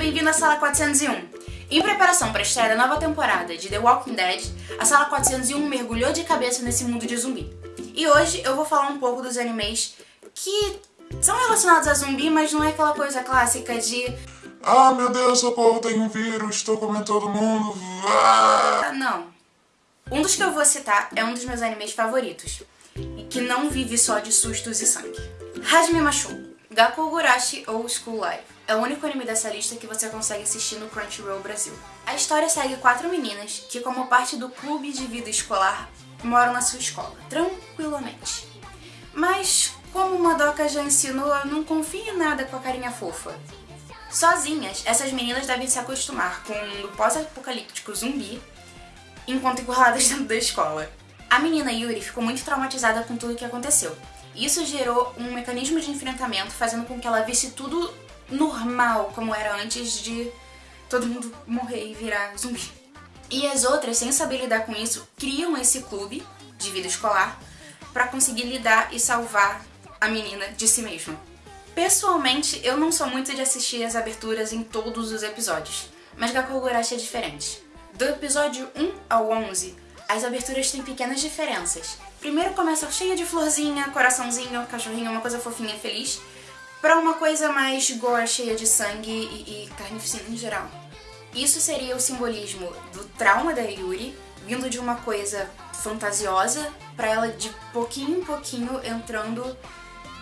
bem-vindo à Sala 401. Em preparação para a estreia da nova temporada de The Walking Dead, a Sala 401 mergulhou de cabeça nesse mundo de zumbi. E hoje eu vou falar um pouco dos animes que são relacionados a zumbi, mas não é aquela coisa clássica de Ah, meu Deus, socorro, tem um vírus, estou comendo todo mundo. Ah! Não. Um dos que eu vou citar é um dos meus animes favoritos, e que não vive só de sustos e sangue. Hajime Macho, Gakugurashi ou School Life. É o único anime dessa lista que você consegue assistir no Crunchyroll Brasil. A história segue quatro meninas que, como parte do clube de vida escolar, moram na sua escola, tranquilamente. Mas, como Madoka já ensinou, não confie em nada com a carinha fofa. Sozinhas, essas meninas devem se acostumar com um pós-apocalíptico zumbi enquanto encurraladas dentro da escola. A menina Yuri ficou muito traumatizada com tudo o que aconteceu. Isso gerou um mecanismo de enfrentamento, fazendo com que ela visse tudo normal, como era antes de todo mundo morrer e virar zumbi. E as outras, sem saber lidar com isso, criam esse clube de vida escolar para conseguir lidar e salvar a menina de si mesma. Pessoalmente, eu não sou muito de assistir as aberturas em todos os episódios, mas Gakugurashi é diferente. Do episódio 1 ao 11, as aberturas têm pequenas diferenças. Primeiro começa cheia de florzinha, coraçãozinho, cachorrinho, uma coisa fofinha, feliz, pra uma coisa mais gore, cheia de sangue e, e carnificina em geral. Isso seria o simbolismo do trauma da Yuri, vindo de uma coisa fantasiosa, pra ela de pouquinho em pouquinho entrando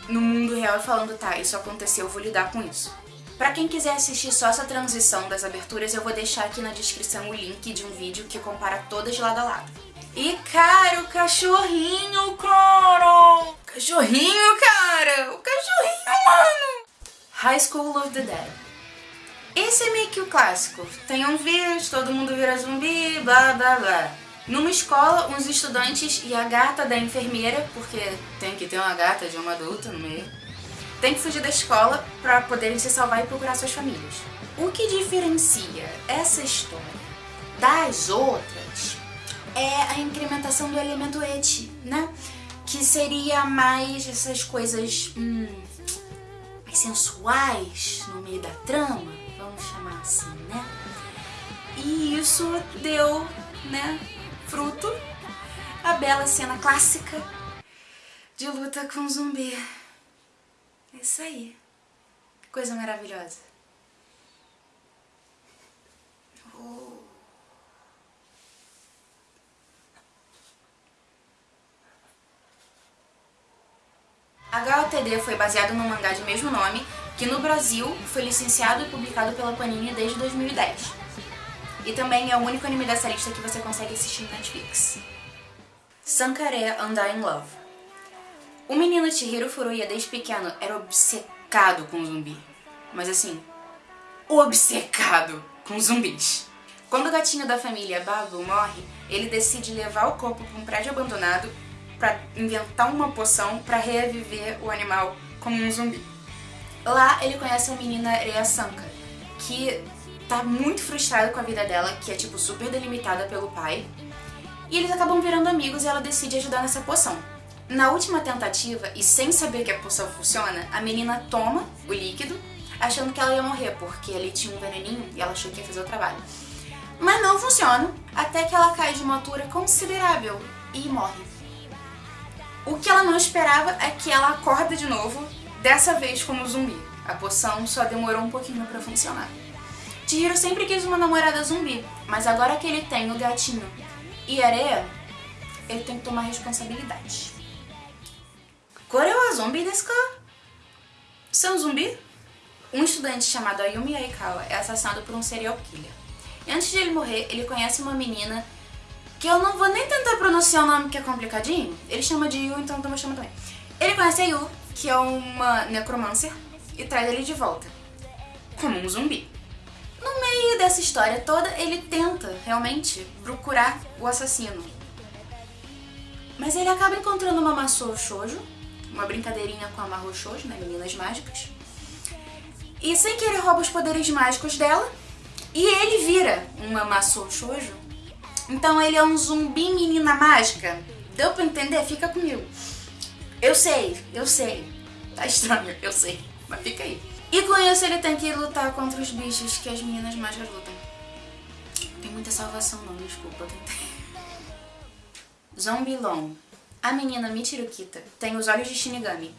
no mundo real e falando, tá, isso aconteceu, eu vou lidar com isso. Pra quem quiser assistir só essa transição das aberturas, eu vou deixar aqui na descrição o link de um vídeo que compara todas lado a lado. E cara, o cachorrinho, cara! Cachorrinho, cara! O cachorrinho! High School of the Dead. Esse é meio que o clássico. Tem um vírus, todo mundo vira zumbi, blá blá blá. Numa escola, uns estudantes e a gata da enfermeira, porque tem que ter uma gata de uma adulta no meio, tem que fugir da escola para poderem se salvar e procurar suas famílias. O que diferencia essa história das outras é a incrementação do elemento et, né? Que seria mais essas coisas hum, sensuais no meio da trama, vamos chamar assim, né? E isso deu, né, fruto a bela cena clássica de luta com zumbi. É isso aí. Coisa maravilhosa. Oh. HOTD foi baseado no mangá de mesmo nome, que no Brasil foi licenciado e publicado pela Panini desde 2010. E também é o único anime dessa lista que você consegue assistir no Netflix. Sankare in Love. O menino Chihiro Furuya desde pequeno era obcecado com zumbi. Mas assim, obcecado com zumbis. Quando o gatinho da família Babu morre, ele decide levar o corpo para um prédio abandonado para inventar uma poção para reviver o animal como um zumbi. Lá ele conhece a menina Rhea Sanka, que tá muito frustrada com a vida dela, que é tipo super delimitada pelo pai. E eles acabam virando amigos e ela decide ajudar nessa poção. Na última tentativa, e sem saber que a poção funciona, a menina toma o líquido, achando que ela ia morrer, porque ali tinha um veneninho e ela achou que ia fazer o trabalho. Mas não funciona, até que ela cai de uma altura considerável e morre. O que ela não esperava é que ela acorda de novo, dessa vez como zumbi. A poção só demorou um pouquinho pra funcionar. Chihiro sempre quis uma namorada zumbi, mas agora que ele tem o gatinho e areia, ele tem que tomar responsabilidade. Kore wa zumbi desu ka? Um zumbi? Um estudante chamado Ayumi Aikawa é assassinado por um serial killer. E antes de ele morrer, ele conhece uma menina que eu não vou nem tentar pronunciar o nome que é complicadinho. Ele chama de Yu, então eu vou chamar também. Ele conhece a Yu, que é uma necromancer, e traz ele de volta. Como um zumbi. No meio dessa história toda, ele tenta, realmente, procurar o assassino. Mas ele acaba encontrando uma Masou Shoujo, uma brincadeirinha com a Mahou Shoujo, né, meninas mágicas. E sem que ele rouba os poderes mágicos dela, e ele vira uma Masou Shoujo. Então ele é um zumbi menina mágica. Deu pra entender? Fica comigo. Eu sei, eu sei. Tá estranho, eu sei. Mas fica aí. E com isso ele tem que lutar contra os bichos que as meninas mais lutam. Tem muita salvação não, desculpa, tentei. Zombie Long. A menina Michirukita tem os olhos de Shinigami.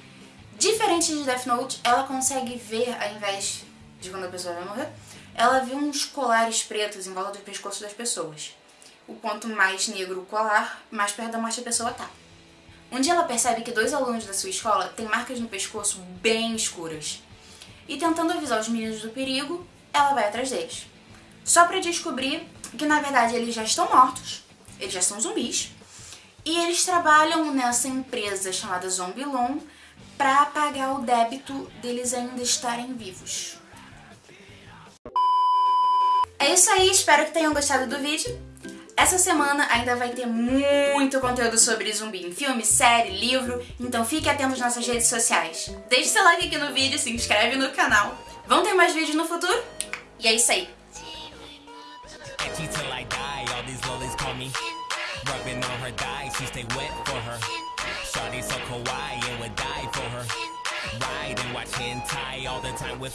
Diferente de Death Note, ela consegue ver, ao invés de quando a pessoa vai morrer, ela vê uns colares pretos em volta do pescoço das pessoas. O quanto mais negro o colar, mais perto da morte a pessoa tá. Um dia ela percebe que dois alunos da sua escola têm marcas no pescoço bem escuras. E tentando avisar os meninos do perigo, ela vai atrás deles. Só para descobrir que na verdade eles já estão mortos, eles já são zumbis, e eles trabalham nessa empresa chamada Zombilon para pagar o débito deles ainda estarem vivos. É isso aí, espero que tenham gostado do vídeo. Essa semana ainda vai ter muito conteúdo sobre zumbi em filme, série, livro, então fique atento às nossas redes sociais. Deixe seu like aqui no vídeo, se inscreve no canal. Vão ter mais vídeos no futuro? E é isso aí. Rubbing on her thighs, she stay wet for her. Shawty so kawaii and would die for her. Ride and watch hentai all the time with